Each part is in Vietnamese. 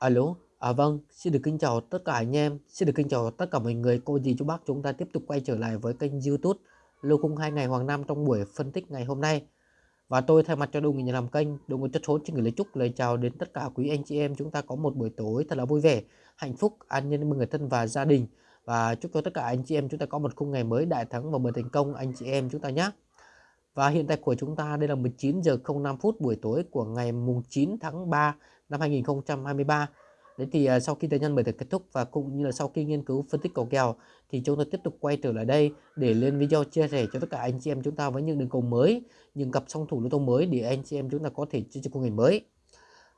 Alo, à vâng, xin được kính chào tất cả anh em, xin được kính chào tất cả mọi người, cô dì chú bác chúng ta tiếp tục quay trở lại với kênh YouTube Lô khung 2 ngày Hoàng Nam trong buổi phân tích ngày hôm nay. Và tôi thay mặt cho đồng nhà làm kênh, đội ngũ chất số xin gửi lời chúc lời chào đến tất cả quý anh chị em chúng ta có một buổi tối thật là vui vẻ, hạnh phúc, an nhân với người thân và gia đình. Và chúc cho tất cả anh chị em chúng ta có một khung ngày mới đại thắng và bờ thành công anh chị em chúng ta nhé. Và hiện tại của chúng ta đây là 19 giờ 05 phút buổi tối của ngày mùng 9 tháng 3 năm 2023 Đấy thì à, sau khi thời gian bài được kết thúc và cũng như là sau khi nghiên cứu phân tích cầu kèo thì chúng tôi tiếp tục quay trở lại đây để lên video chia sẻ cho tất cả anh chị em chúng ta với những đường cầu mới, những cặp song thủ lô tô mới để anh chị em chúng ta có thể chơi cho công nghệ mới.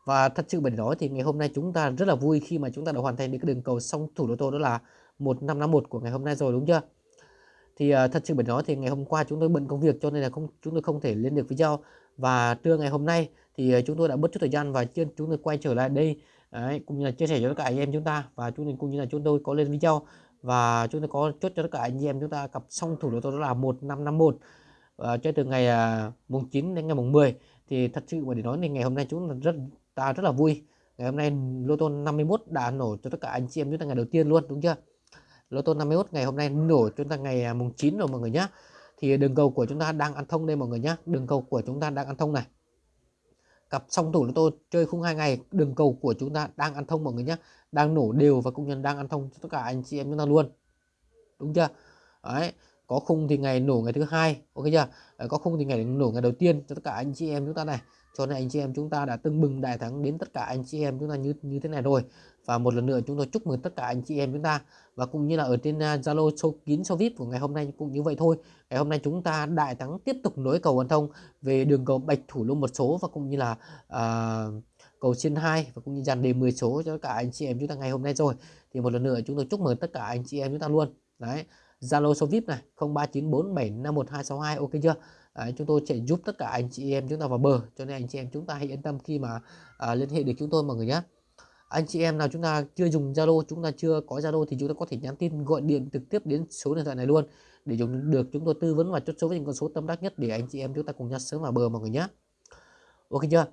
Và thật sự bởi nói thì ngày hôm nay chúng ta rất là vui khi mà chúng ta đã hoàn thành được cái đường cầu song thủ lô tô đó là 1551 của ngày hôm nay rồi đúng chưa? Thì uh, thật sự bởi nói thì ngày hôm qua chúng tôi bận công việc cho nên là không chúng tôi không thể lên được video và trưa ngày hôm nay thì uh, chúng tôi đã bớt chút thời gian và chúng tôi quay trở lại đây Đấy, cũng như là chia sẻ cho tất cả anh em chúng ta. Và chúng cũng như là chúng tôi có lên video và chúng tôi có chốt cho tất cả anh em chúng ta cặp song thủ đô tô đó là 1551 và cho từ ngày uh, mùng 9 đến ngày mùng 10 thì thật sự mà để nói thì ngày hôm nay chúng ta rất ta rất là vui. Ngày hôm nay lô tô 51 đã nổ cho tất cả anh chị em chúng ta ngày đầu tiên luôn đúng chưa? Lô tô 51 ngày hôm nay nổ chúng ta ngày à, mùng 9 rồi mọi người nhé thì đường cầu của chúng ta đang ăn thông đây mọi người nhé đường cầu của chúng ta đang ăn thông này. Cặp song thủ lô tô chơi khung hai ngày, đường cầu của chúng ta đang ăn thông mọi người nhé đang nổ đều và cũng nhân đang ăn thông cho tất cả anh chị em chúng ta luôn. Đúng chưa? Đấy có khung thì ngày nổ ngày thứ hai ok chưa? Có khung thì ngày nổ ngày đầu tiên cho tất cả anh chị em chúng ta này. Cho nên anh chị em chúng ta đã tưng bừng đại thắng đến tất cả anh chị em chúng ta như như thế này rồi. Và một lần nữa chúng tôi chúc mừng tất cả anh chị em chúng ta. Và cũng như là ở trên à, Zalo uh, số kín số VIP của ngày hôm nay cũng như vậy thôi. Ngày hôm nay chúng ta đại thắng tiếp tục nối cầu hoàn thông về đường cầu bạch thủ lô một số và cũng như là uh, cầu trên 2 và cũng như dàn đề 10 số cho cả anh chị em chúng ta ngày hôm nay rồi. Thì một lần nữa chúng tôi chúc mừng tất cả anh chị em chúng ta luôn. Đấy Zalo số VIP này 0394751262 ok chưa? Đấy, chúng tôi sẽ giúp tất cả anh chị em chúng ta vào bờ cho nên anh chị em chúng ta hãy yên tâm khi mà à, liên hệ được chúng tôi mọi người nhé. Anh chị em nào chúng ta chưa dùng Zalo chúng ta chưa có Zalo thì chúng ta có thể nhắn tin gọi điện trực tiếp đến số điện thoại này luôn để chúng được chúng tôi tư vấn và chốt số với những con số tâm đắc nhất để anh chị em chúng ta cùng nhau sớm vào bờ mọi người nhé. Ok chưa?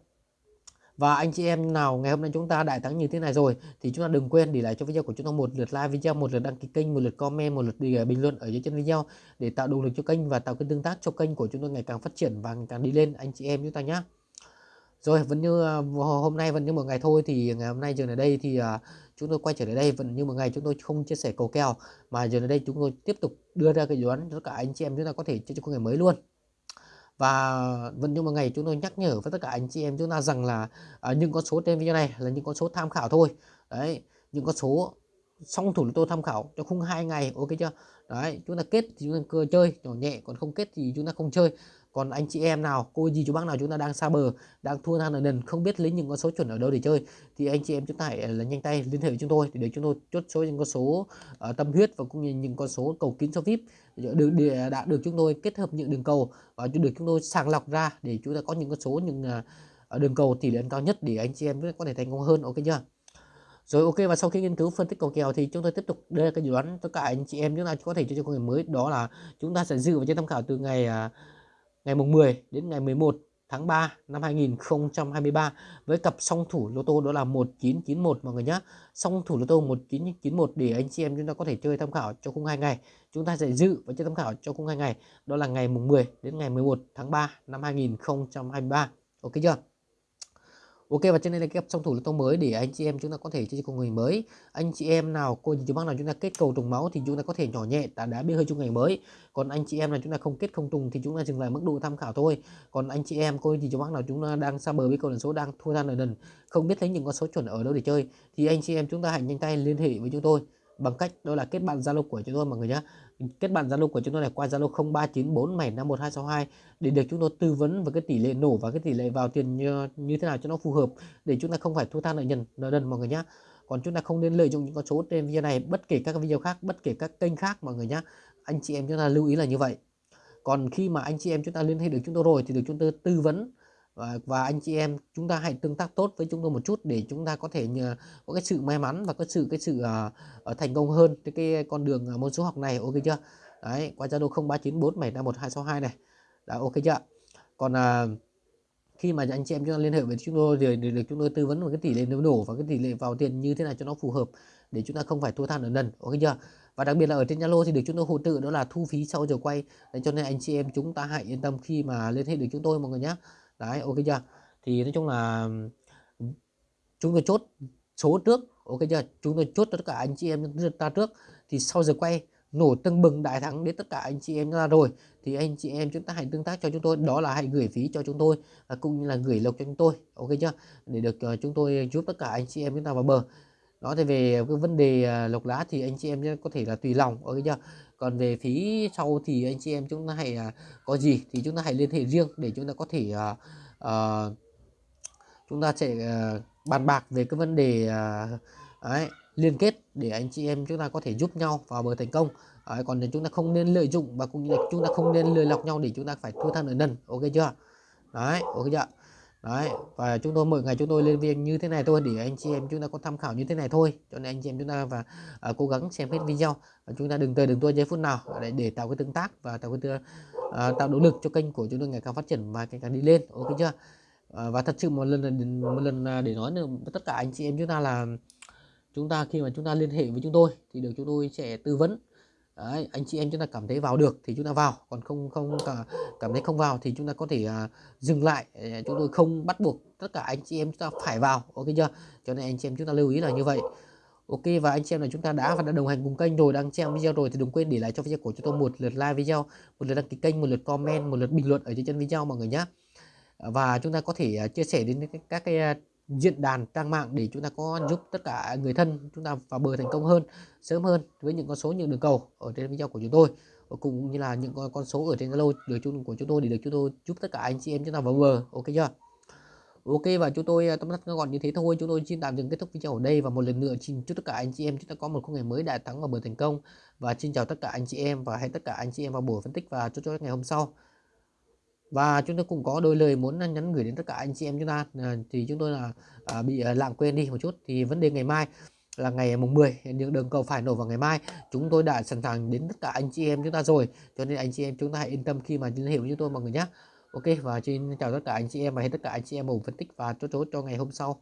Và anh chị em nào ngày hôm nay chúng ta đại thắng như thế này rồi thì chúng ta đừng quên để lại cho video của chúng ta một lượt like video, một lượt đăng ký kênh, một lượt comment, một lượt bình luận ở dưới chân video để tạo động lực cho kênh và tạo cái tương tác cho kênh của chúng tôi ngày càng phát triển và ngày càng đi lên anh chị em chúng ta nhé. Rồi vẫn như à, hôm nay vẫn như một ngày thôi thì ngày hôm nay giờ ở đây thì à, chúng tôi quay trở lại đây vẫn như một ngày chúng tôi không chia sẻ cầu kèo mà giờ ở đây chúng tôi tiếp tục đưa ra cái đoán cho cả anh chị em chúng ta có thể chơi cho ngày mới luôn và vẫn như một ngày chúng tôi nhắc nhở với tất cả anh chị em chúng ta rằng là à, những con số trên video này là những con số tham khảo thôi. Đấy những con số song thủ tôi tham khảo cho khung hai ngày ok chưa? Đấy chúng ta kết thì chúng ta cơ chơi nhỏ nhẹ còn không kết thì chúng ta không chơi còn anh chị em nào cô gì chú bác nào chúng ta đang xa bờ đang thua than ở nền không biết lấy những con số chuẩn ở đâu để chơi thì anh chị em chúng ta hãy à, là nhanh tay liên hệ với chúng tôi để chúng tôi chốt số những con số uh, tâm huyết và cũng như những con số cầu kín cho vip. Dạ, được để à, đã được chúng tôi kết hợp những đường cầu và được chúng tôi sàng lọc ra để chúng ta có những con số những uh, đường cầu tỷ lệ cao nhất để anh chị em có thể thành công hơn ok chưa? Rồi ok và sau khi nghiên cứu phân tích cầu kèo thì chúng tôi tiếp tục đưa ra cái dự đoán tất cả anh chị em chúng ta có thể cho cho người mới đó là chúng ta sẽ dự vào trên tham khảo từ ngày uh, ngày mùng 10 đến ngày 11 tháng 3 năm 2023 với cặp song thủ lô tô đó là 1991 mọi người nhé. Song thủ lô tô 1991 để anh chị em chúng ta có thể chơi tham khảo cho khung hai ngày. Chúng ta sẽ dự và chơi tham khảo cho khung hai ngày đó là ngày mùng 10 đến ngày 11 tháng 3 năm 2023. Ok chưa? Ok, và trên đây là cái song thủ lô tô mới để anh chị em chúng ta có thể chơi cùng người mới. Anh chị em nào, cô chú bác nào chúng ta kết cầu trùng máu thì chúng ta có thể nhỏ nhẹ, đã đá bia hơi trong ngày mới. Còn anh chị em nào chúng ta không kết không trùng thì chúng ta dừng lại mức độ tham khảo thôi. Còn anh chị em, cô chú bác nào chúng ta đang xa bờ với cầu lần số đang thua ra nợ đần không biết lấy những con số chuẩn ở đâu để chơi, thì anh chị em chúng ta hãy nhanh tay liên hệ với chúng tôi bằng cách đó là kết bạn Zalo của chúng tôi mọi người nhé kết bạn Zalo của chúng tôi này qua Zalo 0394751262 để được chúng tôi tư vấn về cái tỷ lệ nổ và cái tỷ lệ vào tiền như, như thế nào cho nó phù hợp để chúng ta không phải thua than nợ nhân nợ đần mọi người nhé còn chúng ta không nên lợi dụng những con số trên video này bất kể các video khác bất kể các kênh khác mọi người nhé anh chị em chúng ta lưu ý là như vậy. Còn khi mà anh chị em chúng ta liên hệ được chúng tôi rồi thì được chúng tôi tư vấn và, và anh chị em chúng ta hãy tương tác tốt với chúng tôi một chút để chúng ta có thể nhờ có cái sự may mắn và có sự cái sự uh, thành công hơn trên cái con đường uh, môn số học này ok chưa? Đấy qua zalo 0394751262 này. Đã ok chưa? Còn uh, khi mà anh chị em chúng ta liên hệ với chúng tôi thì được, chúng tôi tư vấn về cái tỷ lệ nổ và cái tỷ lệ vào tiền như thế nào cho nó phù hợp để chúng ta không phải thua than ở lần ok chưa? Và đặc biệt là ở trên Zalo thì được chúng tôi hỗ trợ đó là thu phí sau giờ quay. Đấy cho nên anh chị em chúng ta hãy yên tâm khi mà liên hệ được chúng tôi mọi người nhé đấy ok chưa? Thì nói chung là ừ, chúng tôi chốt số trước ok chưa? Chúng tôi chốt tất cả anh chị em chúng ta trước. Thì sau giờ quay nổ tưng bừng đại thắng đến tất cả anh chị em ra rồi. Thì anh chị em chúng ta hãy tương tác cho chúng tôi. Đó là hãy gửi phí cho chúng tôi và cũng như là gửi lộc cho chúng tôi ok chưa? Để được uh, chúng tôi giúp tất cả anh chị em chúng ta vào bờ. Đó thì về cái vấn đề uh, lộc lá thì anh chị em có thể là tùy lòng ok chưa? Còn về phí sau thì anh chị em chúng ta hãy uh, có gì thì chúng ta hãy liên hệ riêng để chúng ta có thể uh, uh, chúng ta sẽ uh, bàn bạc về cái vấn đề uh, ấy, liên kết để anh chị em chúng ta có thể giúp nhau vào bờ thành công. Đấy, còn chúng ta không nên lợi dụng và cũng như là chúng ta không nên lừa lọc nhau để chúng ta phải thua than ở nần. Ok chưa? Đấy ok chưa? Đấy và chúng tôi mỗi ngày chúng tôi lên viên như thế này thôi để anh chị em chúng ta có tham khảo như thế này thôi. Cho nên anh chị em chúng ta và uh, cố gắng xem hết video. Và chúng ta đừng tới đừng tua giây phút nào để, để tạo cái tương tác và tạo cái uh, tạo động lực cho kênh của chúng tôi ngày càng phát triển và ngày càng đi lên. Ok chưa? Uh, và thật sự một lần một lần để nói nữa tất cả anh chị em chúng ta là chúng ta khi mà chúng ta liên hệ với chúng tôi thì được chúng tôi sẽ tư vấn Đấy, anh chị em chúng ta cảm thấy vào được thì chúng ta vào còn không không cả, cảm thấy không vào thì chúng ta có thể uh, dừng lại à, chúng tôi không bắt buộc tất cả anh chị em chúng ta phải vào ok chưa? Cho nên anh chị em chúng ta lưu ý là như vậy. Ok và anh chị em là chúng ta đã và đã đồng hành cùng kênh rồi đang xem video rồi thì đừng quên để lại cho video của chúng tôi một lượt like video một lượt đăng ký kênh một lượt comment một lượt bình luận ở dưới chân video mọi người nhé và chúng ta có thể uh, chia sẻ đến các cái uh, diễn đàn trang mạng để chúng ta có giúp tất cả người thân chúng ta vào bờ thành công hơn, sớm hơn với những con số những đường cầu ở trên video của chúng tôi ờ, cũng như là những con số ở trên Zalo được chung của chúng tôi để được chúng tôi giúp tất cả anh chị em chúng ta vào bờ. Ok chưa? Ok, và chúng tôi ờ, tóm tắt gọn như thế thôi. Chúng tôi xin tạm dừng kết thúc video ở đây và một lần nữa xin chúc tất cả anh chị em chúng ta có một khung ngày mới đại thắng và bờ thành công. Và xin chào tất cả anh chị em và hẹn tất cả anh chị em vào buổi phân tích và cho cho ngày hôm sau và chúng tôi cũng có đôi lời muốn nhắn gửi đến tất cả anh chị em chúng ta. À, thì chúng tôi là à, bị à, lãng quên đi một chút. Thì vấn đề ngày mai là ngày mùng 10 những đường cầu phải nổ vào ngày mai. Chúng tôi đã sẵn sàng đến tất cả anh chị em chúng ta rồi. Cho nên anh chị em chúng ta hãy yên tâm khi mà liên hệ với chúng tôi mọi người nhé Ok và xin chào tất cả anh chị em và hẹn tất cả anh chị em một phân tích và chốt chốt cho ngày hôm sau.